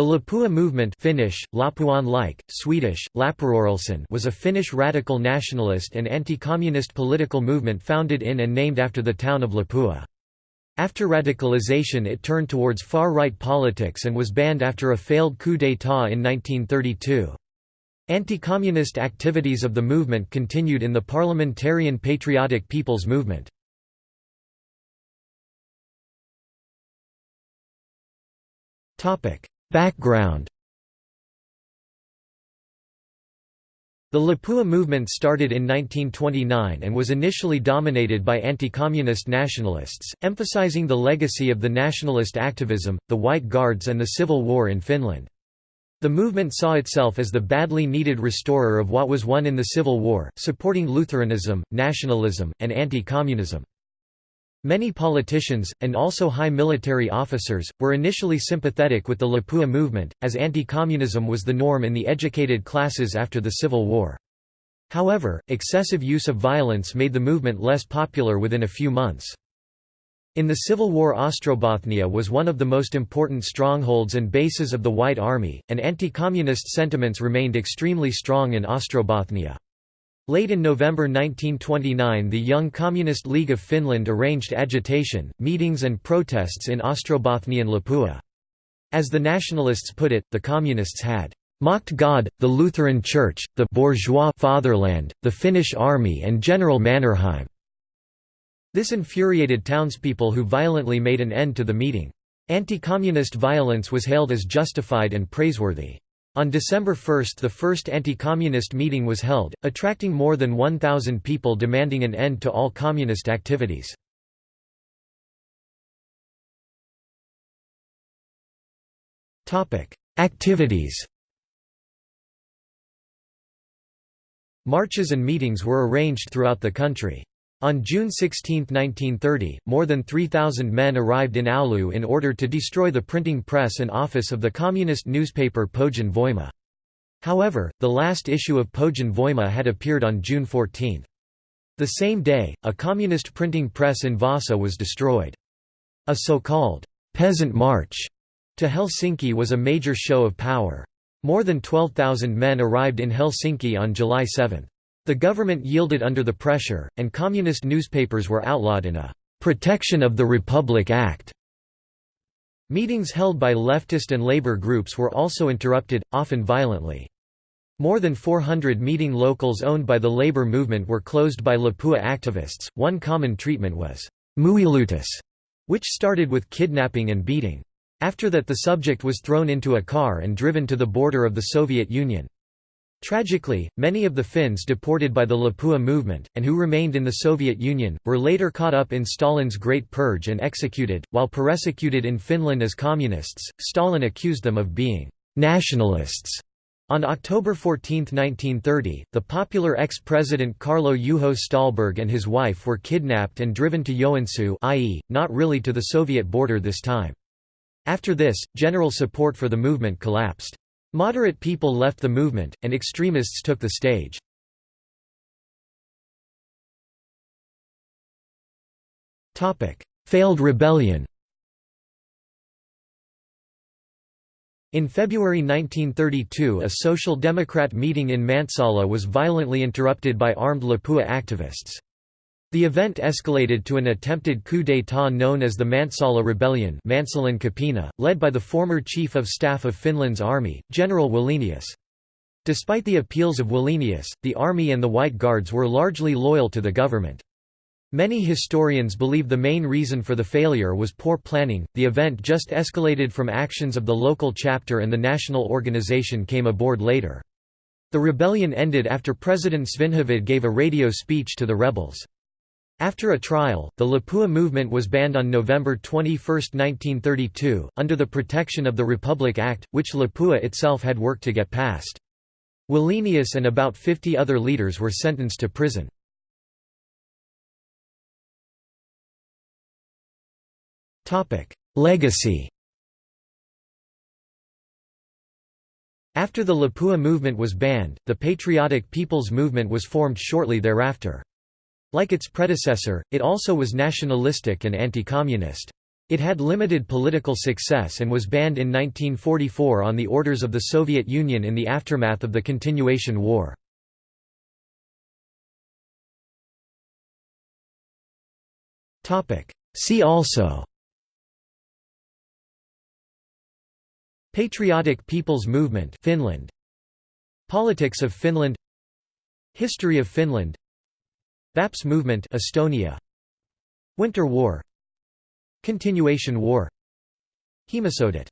The Lapua movement Finnish, like, Swedish, was a Finnish radical nationalist and anti-communist political movement founded in and named after the town of Lapua. After radicalization it turned towards far-right politics and was banned after a failed coup d'état in 1932. Anti-communist activities of the movement continued in the Parliamentarian Patriotic People's Movement. Background The Lapua movement started in 1929 and was initially dominated by anti-communist nationalists, emphasizing the legacy of the nationalist activism, the White Guards and the Civil War in Finland. The movement saw itself as the badly needed restorer of what was won in the Civil War, supporting Lutheranism, nationalism, and anti-communism. Many politicians, and also high military officers, were initially sympathetic with the Lapua movement, as anti-communism was the norm in the educated classes after the Civil War. However, excessive use of violence made the movement less popular within a few months. In the Civil War Ostrobothnia was one of the most important strongholds and bases of the White Army, and anti-communist sentiments remained extremely strong in Ostrobothnia. Late in November 1929 the Young Communist League of Finland arranged agitation, meetings and protests in Ostrobothnia and Lapua. As the nationalists put it, the communists had mocked God, the Lutheran Church, the bourgeois fatherland, the Finnish army and General Mannerheim." This infuriated townspeople who violently made an end to the meeting. Anti-communist violence was hailed as justified and praiseworthy. On December 1 the first anti-communist meeting was held, attracting more than 1,000 people demanding an end to all communist activities. Activities Marches and meetings were arranged throughout the country. On June 16, 1930, more than 3,000 men arrived in Oulu in order to destroy the printing press and office of the communist newspaper Pohjan Voima. However, the last issue of Pohjan Voima had appeared on June 14. The same day, a communist printing press in Vasa was destroyed. A so-called «peasant march» to Helsinki was a major show of power. More than 12,000 men arrived in Helsinki on July 7. The government yielded under the pressure, and communist newspapers were outlawed in a «Protection of the Republic Act». Meetings held by leftist and labor groups were also interrupted, often violently. More than 400 meeting locals owned by the labor movement were closed by Lapua activists. One common treatment was muilutus, which started with kidnapping and beating. After that the subject was thrown into a car and driven to the border of the Soviet Union. Tragically, many of the Finns deported by the Lapua movement, and who remained in the Soviet Union, were later caught up in Stalin's Great Purge and executed. While persecuted in Finland as communists, Stalin accused them of being nationalists. On October 14, 1930, the popular ex-president Kaarlo Juho Ståhlberg and his wife were kidnapped and driven to Joensuu i.e., not really to the Soviet border this time. After this, general support for the movement collapsed. Moderate people left the movement, and extremists took the stage. Failed rebellion In February 1932 a Social Democrat meeting in Mäntsälä was violently interrupted by armed Lapua activists. The event escalated to an attempted coup d'état known as the Mäntsälä Rebellion led by the former Chief of Staff of Finland's army, General Wallenius. Despite the appeals of Wallenius, the army and the White Guards were largely loyal to the government. Many historians believe the main reason for the failure was poor planning. The event just escalated from actions of the local chapter and the national organization came aboard later. The rebellion ended after President Svinhufvud gave a radio speech to the rebels. After a trial, the Lapua movement was banned on November 21, 1932, under the Protection of the Republic Act, which Lapua itself had worked to get passed. Wallenius and about 50 other leaders were sentenced to prison. Legacy After the Lapua movement was banned, the Patriotic People's Movement was formed shortly thereafter. Like its predecessor, it also was nationalistic and anti-communist. It had limited political success and was banned in 1944 on the orders of the Soviet Union in the aftermath of the Continuation War. See also Patriotic People's Movement Finland Politics of Finland History of Finland Vaps Movement Estonia. Winter War. Continuation War. Heimosodat